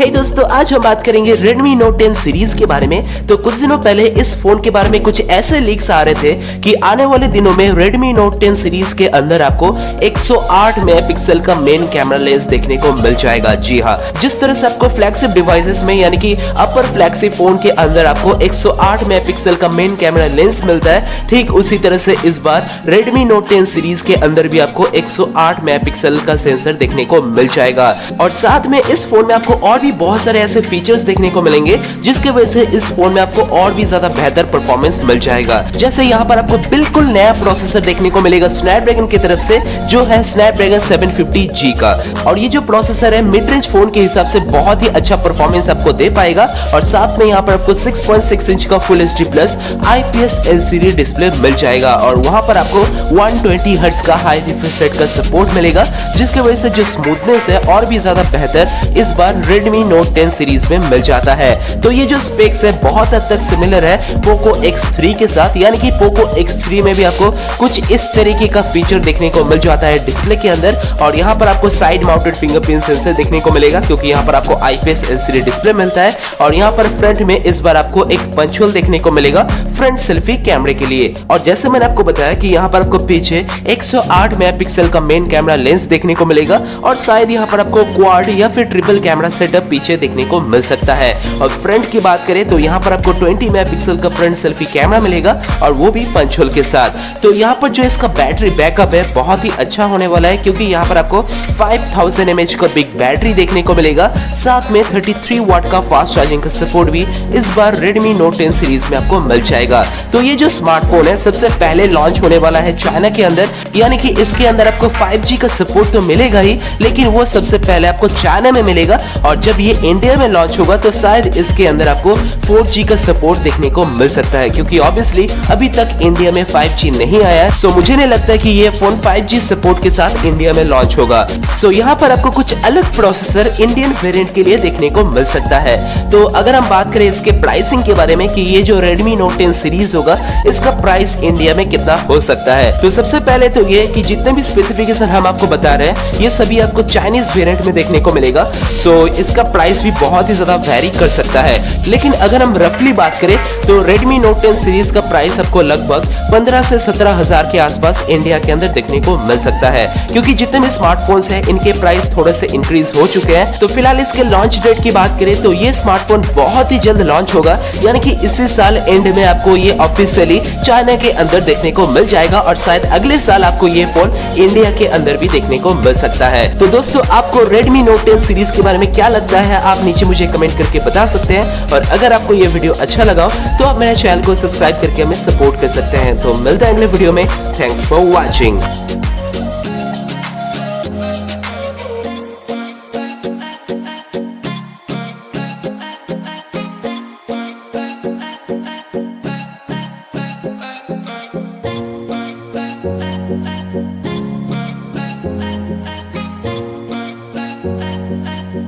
हे hey दोस्तों, आज हम बात करेंगे Redmi Note 10 सीरीज़ के बारे में। तो कुछ दिनों पहले इस फ़ोन के बारे में कुछ ऐसे लीक्स आ रहे थे कि आने वाले दिनों में Redmi Note 10 सीरीज़ के अंदर आपको 108 मेगापिक्सल का मेन कैमरा लेंस देखने को मिल जाएगा। जी हाँ जिस तरह से आपको फ्लैगशिप डिवाइसेस में, यानी कि अपर फ्लैगशिप फ़ोन के अंदर आपको 108 मेगापिक्सल का मेन कैमरा लेंस मिलता है, ठीक उसी तरह से इस बार Redmi Note 10 सीरीज़ के अंदर भी आपको 108 मेगापिक्सल का सेंसर देखने को मिल जाएगा। और साथ में इस फ़ोन में आपको और भी भी बहुत सारे ऐसे फीचर्स देखने को मिलेंगे, जिसके वजह से इस फ़ोन में आपको और भी ज़्यादा बेहतर परफॉर्मेंस मिल जाएगा। जैसे यहाँ पर आपको बिल्कुल नया प्रोसेसर देखने को मिलेगा स्नैपड्रैगन की तरफ़ से, जो है स्नैपड्रैगन 750G का। और ये जो प्रोसेसर है मिड रेंज फ़ोन के हिसाब से बहुत ही अच्छा परफॉर्मेंस आपको दे पाएगा। और साथ में यहाँ पर आपको 6.6 इंच का full HD plus IPS LCD display मिल जाएगा। और वहाँ पर आपको 120 हर्ट्ज का हाई रिफ्रेश का सपोर्ट मिलेगा, जिसकी वजह से जो स्मूथनेस है, और भी ज़्यादा बेहतर, इस बार रेडमी Redmi Note 10 सीरीज़ में मिल जाता है। तो ये जो स्पेक्स है, बहुत हद तक सिमिलर है Poco X3 के साथ। यानी कि Poco X3 में भी आपको कुछ इस तरीके का फीचर देखने को मिल जाता है डिस्प्ले के अंदर। और यहाँ पर आपको साइड माउंटेड फिंगरप्रिंट सेंसर देखने को मिलेगा, क्योंकि यहाँ पर आपको आईपीएस एलसीडी डिस्प्ले मिलता है। और यहाँ पर फ्रंट में इस बार आपको एक पंचुअल देखने को मिलेगा फ्रंट सेल्फी कैमरे के लिए। और जैसे मैंने आपको बताया कि यहाँ पर आपको पीछे 108 मेगापिक्सल का मेन कैमरा लेंस देखने को मिलेगा। और शायद यहाँ पर आपको क्वाड या फिर ट्रिपल कैमरा सेटअप पीछे देखने को मिल सकता है। और फ्रंट की बात करें तो यहाँ पर आपको 20 मेगापिक्सल का फ्रंट सेल्फी कैमरा मिलेगा और वो भी पंचोल के साथ। तो यहाँ पर जो इसका बैटरी बैकअप है, बहुत ही अच्छा होने वाला है क्योंकि यहाँ पर आपको 5000 थाउज़ेंड का बिग बैटरी देखने को मिलेगा। साथ में 33 वाट का फास्ट चार्जिंग का सपोर्ट भी इस बार Redmi Note 10 सीरीज़ में आपको मिल जाएगा। तो ये जो स्मार्टफ़ोन है, सबसे पहले लॉन्च होने वाला है चाइना के अंदर। यानी कि इसके अंदर आपको 5G का सपोर्ट तो मिलेगा ही, लेकिन वो सबसे पहले आपको चाइना में मिलेगा। और जब ये इंडिया में लॉन्च होगा तो शायद इसके अंदर आपको 4G का सपोर्ट देखने को मिल सकता है, क्योंकि ऑब्वियसली अभी तक इंडिया में 5G नहीं आया है। सो मुझे नहीं लगता कि ये फ़ोन 5G सपोर्ट के साथ इंडिया में लॉन्च होगा। सो यहाँ पर आपको कुछ अलग प्रोसेसर इंडियन वेरियंट के लिए देखने को मिल सकता है। तो अगर हम बात करें इसके प्राइसिंग के बारे में, कि ये जो Redmi Note 10 सीरीज़ होगा, इसका प्राइस इंडिया में कितना हो सकता है? तो सबसे पहले तो ये कि जितने भी स्पेसिफिकेशन हम आपको बता रहे हैं, ये सभी आपको चाइनीज़ वेरिएंट में देखने को मिलेगा। सो इसका प्राइस भी बहुत ही ज़्यादा वेरी कर सकता है। लेकिन अगर हम रफली बात करें तो Redmi Note 10 सीरीज़ का प्राइस आपको लगभग 15 से सत्रह हज़ार के आसपास इंडिया के अंदर देखने को मिल सकता है। क्योंकि जितने भी स्मार्टफोन्स हैं, इनके प्राइस थोड़े से इंक्रीज हो चुके हैं। तो फ़िलहाल इसके लॉन्च डेट की बात करें तो ये स्मार्टफ़ोन बहुत ही जल्द लॉन्च होगा। यानी कि इसी साल एंड में आपको ये ऑफिशियली चाइना के अंदर देखने को मिल जाएगा और शायद अगले साल आपको ये फ़ोन इंडिया के अंदर भी देखने को मिल सकता है। तो दोस्तों, आपको रेडमी नोट टेन सीरीज़ के बारे में क्या लगता लगता है, आप नीचे मुझे कमेंट करके बता सकते हैं। और अगर आपको ये वीडियो अच्छा लगा तो आप मेरे चैनल को सब्सक्राइब करके हमें सपोर्ट कर सकते हैं। तो मिलता है अगले वीडियो में। Thanks for watching